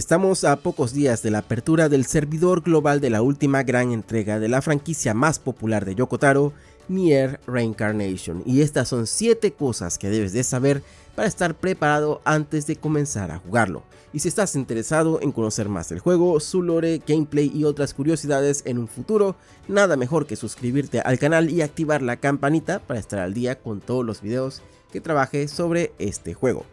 Estamos a pocos días de la apertura del servidor global de la última gran entrega de la franquicia más popular de Yokotaro, Nier Reincarnation, y estas son 7 cosas que debes de saber para estar preparado antes de comenzar a jugarlo. Y si estás interesado en conocer más del juego, su lore, gameplay y otras curiosidades en un futuro, nada mejor que suscribirte al canal y activar la campanita para estar al día con todos los videos que trabaje sobre este juego.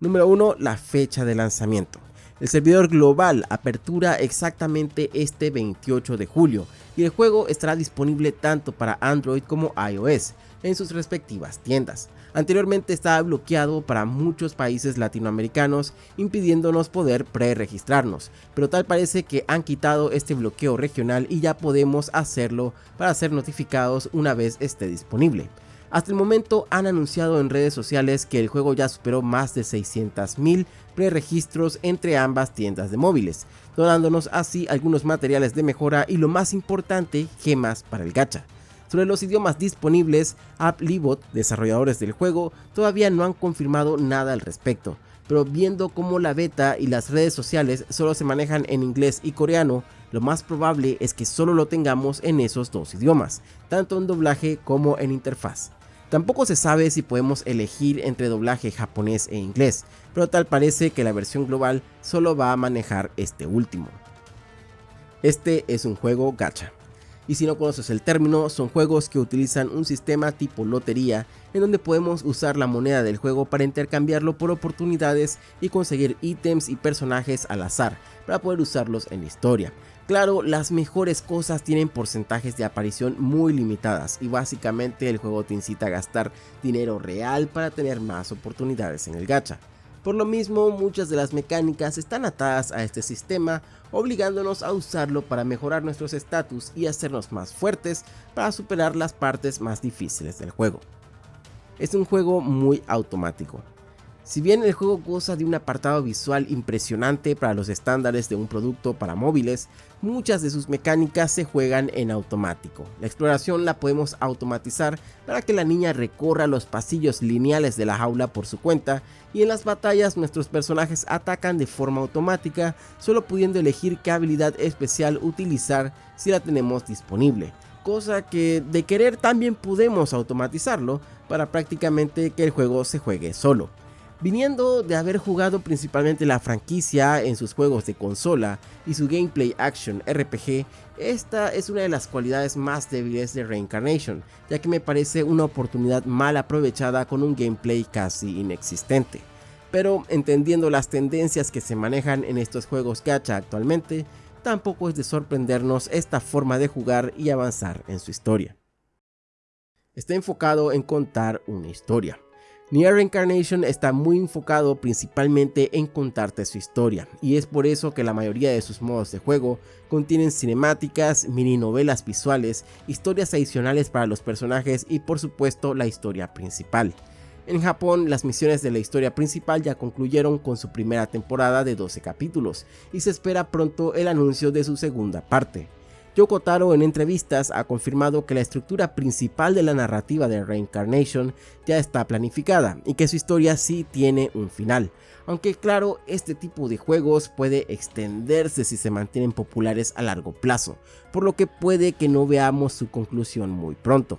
Número 1. La fecha de lanzamiento. El servidor global apertura exactamente este 28 de julio y el juego estará disponible tanto para Android como iOS en sus respectivas tiendas. Anteriormente estaba bloqueado para muchos países latinoamericanos impidiéndonos poder pre-registrarnos, pero tal parece que han quitado este bloqueo regional y ya podemos hacerlo para ser notificados una vez esté disponible. Hasta el momento han anunciado en redes sociales que el juego ya superó más de 600.000 preregistros entre ambas tiendas de móviles, donándonos así algunos materiales de mejora y lo más importante, gemas para el gacha. Sobre los idiomas disponibles, AppLibot, desarrolladores del juego, todavía no han confirmado nada al respecto, pero viendo cómo la beta y las redes sociales solo se manejan en inglés y coreano, lo más probable es que solo lo tengamos en esos dos idiomas, tanto en doblaje como en interfaz. Tampoco se sabe si podemos elegir entre doblaje japonés e inglés, pero tal parece que la versión global solo va a manejar este último. Este es un juego gacha. Y si no conoces el término, son juegos que utilizan un sistema tipo lotería en donde podemos usar la moneda del juego para intercambiarlo por oportunidades y conseguir ítems y personajes al azar para poder usarlos en la historia. Claro, las mejores cosas tienen porcentajes de aparición muy limitadas y básicamente el juego te incita a gastar dinero real para tener más oportunidades en el gacha. Por lo mismo, muchas de las mecánicas están atadas a este sistema, obligándonos a usarlo para mejorar nuestros estatus y hacernos más fuertes para superar las partes más difíciles del juego. Es un juego muy automático, si bien el juego goza de un apartado visual impresionante para los estándares de un producto para móviles, muchas de sus mecánicas se juegan en automático. La exploración la podemos automatizar para que la niña recorra los pasillos lineales de la jaula por su cuenta y en las batallas nuestros personajes atacan de forma automática, solo pudiendo elegir qué habilidad especial utilizar si la tenemos disponible cosa que de querer también podemos automatizarlo para prácticamente que el juego se juegue solo. Viniendo de haber jugado principalmente la franquicia en sus juegos de consola y su gameplay action RPG, esta es una de las cualidades más débiles de Reincarnation, ya que me parece una oportunidad mal aprovechada con un gameplay casi inexistente. Pero entendiendo las tendencias que se manejan en estos juegos gacha actualmente, tampoco es de sorprendernos esta forma de jugar y avanzar en su historia. Está enfocado en contar una historia. Nier Reincarnation está muy enfocado principalmente en contarte su historia, y es por eso que la mayoría de sus modos de juego contienen cinemáticas, mini novelas visuales, historias adicionales para los personajes y por supuesto la historia principal. En Japón, las misiones de la historia principal ya concluyeron con su primera temporada de 12 capítulos, y se espera pronto el anuncio de su segunda parte. Yoko Taro en entrevistas ha confirmado que la estructura principal de la narrativa de Reincarnation ya está planificada y que su historia sí tiene un final, aunque claro, este tipo de juegos puede extenderse si se mantienen populares a largo plazo, por lo que puede que no veamos su conclusión muy pronto.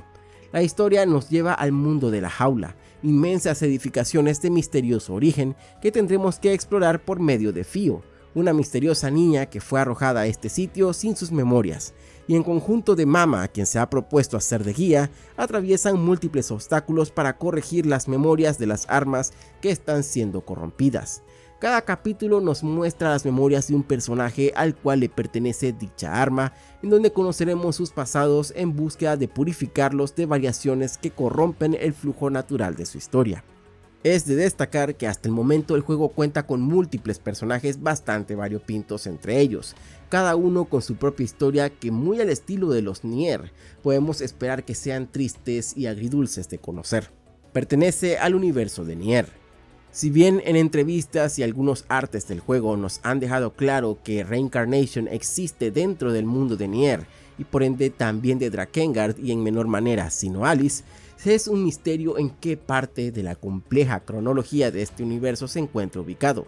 La historia nos lleva al mundo de la jaula, inmensas edificaciones de misterioso origen que tendremos que explorar por medio de Fio, una misteriosa niña que fue arrojada a este sitio sin sus memorias, y en conjunto de Mama, quien se ha propuesto hacer de guía, atraviesan múltiples obstáculos para corregir las memorias de las armas que están siendo corrompidas. Cada capítulo nos muestra las memorias de un personaje al cual le pertenece dicha arma, en donde conoceremos sus pasados en búsqueda de purificarlos de variaciones que corrompen el flujo natural de su historia. Es de destacar que hasta el momento el juego cuenta con múltiples personajes bastante variopintos entre ellos, cada uno con su propia historia que muy al estilo de los Nier, podemos esperar que sean tristes y agridulces de conocer. Pertenece al universo de Nier. Si bien en entrevistas y algunos artes del juego nos han dejado claro que Reincarnation existe dentro del mundo de Nier, y por ende también de Drakengard y en menor manera sino Alice, es un misterio en qué parte de la compleja cronología de este universo se encuentra ubicado.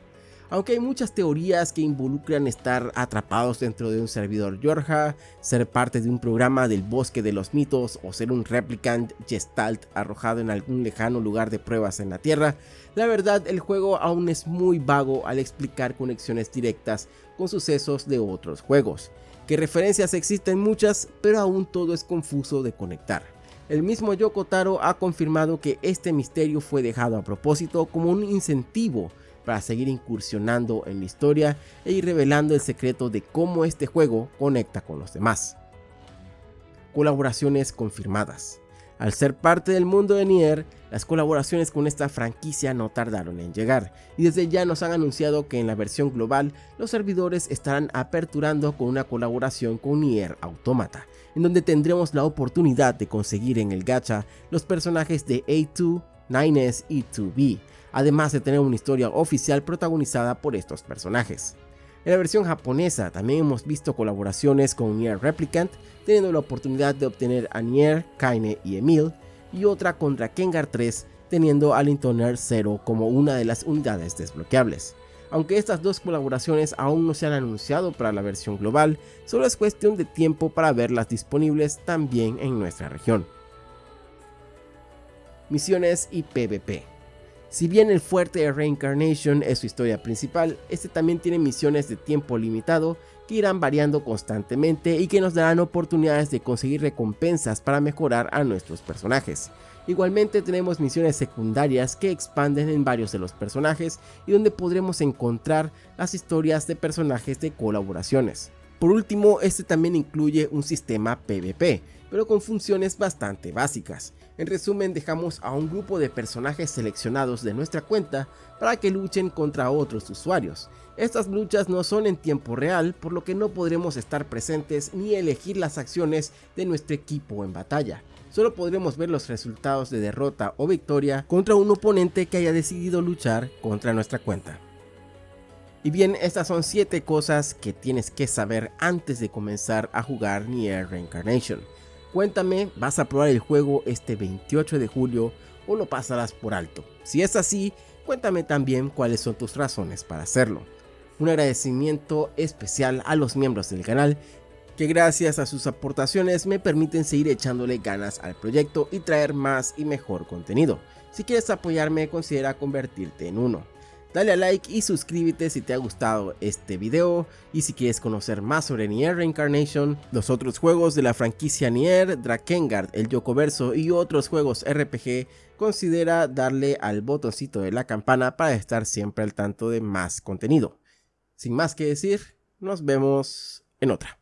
aunque hay muchas teorías que involucran estar atrapados dentro de un servidor Yorja, ser parte de un programa del bosque de los mitos o ser un replicant gestalt arrojado en algún lejano lugar de pruebas en la Tierra, la verdad el juego aún es muy vago al explicar conexiones directas con sucesos de otros juegos, que referencias existen muchas, pero aún todo es confuso de conectar. El mismo Yoko Taro ha confirmado que este misterio fue dejado a propósito como un incentivo para seguir incursionando en la historia e ir revelando el secreto de cómo este juego conecta con los demás. Colaboraciones confirmadas. Al ser parte del mundo de Nier, las colaboraciones con esta franquicia no tardaron en llegar, y desde ya nos han anunciado que en la versión global los servidores estarán aperturando con una colaboración con Nier Automata, en donde tendremos la oportunidad de conseguir en el gacha los personajes de A2, 9S y 2B, además de tener una historia oficial protagonizada por estos personajes. En la versión japonesa también hemos visto colaboraciones con Nier Replicant, teniendo la oportunidad de obtener a Nier, Kaine y Emil, y otra contra Kengar 3, teniendo a Lintoner 0 como una de las unidades desbloqueables. Aunque estas dos colaboraciones aún no se han anunciado para la versión global, solo es cuestión de tiempo para verlas disponibles también en nuestra región. Misiones y PvP si bien el fuerte de Reincarnation es su historia principal, este también tiene misiones de tiempo limitado que irán variando constantemente y que nos darán oportunidades de conseguir recompensas para mejorar a nuestros personajes. Igualmente tenemos misiones secundarias que expanden en varios de los personajes y donde podremos encontrar las historias de personajes de colaboraciones. Por último, este también incluye un sistema PvP, pero con funciones bastante básicas. En resumen, dejamos a un grupo de personajes seleccionados de nuestra cuenta para que luchen contra otros usuarios. Estas luchas no son en tiempo real, por lo que no podremos estar presentes ni elegir las acciones de nuestro equipo en batalla. Solo podremos ver los resultados de derrota o victoria contra un oponente que haya decidido luchar contra nuestra cuenta. Y bien, estas son 7 cosas que tienes que saber antes de comenzar a jugar Nier Reincarnation. Cuéntame, ¿vas a probar el juego este 28 de julio o lo pasarás por alto? Si es así, cuéntame también cuáles son tus razones para hacerlo. Un agradecimiento especial a los miembros del canal que gracias a sus aportaciones me permiten seguir echándole ganas al proyecto y traer más y mejor contenido. Si quieres apoyarme considera convertirte en uno. Dale a like y suscríbete si te ha gustado este video y si quieres conocer más sobre Nier Reincarnation, los otros juegos de la franquicia Nier, Drakengard, el Yokoverso y otros juegos RPG, considera darle al botoncito de la campana para estar siempre al tanto de más contenido. Sin más que decir, nos vemos en otra.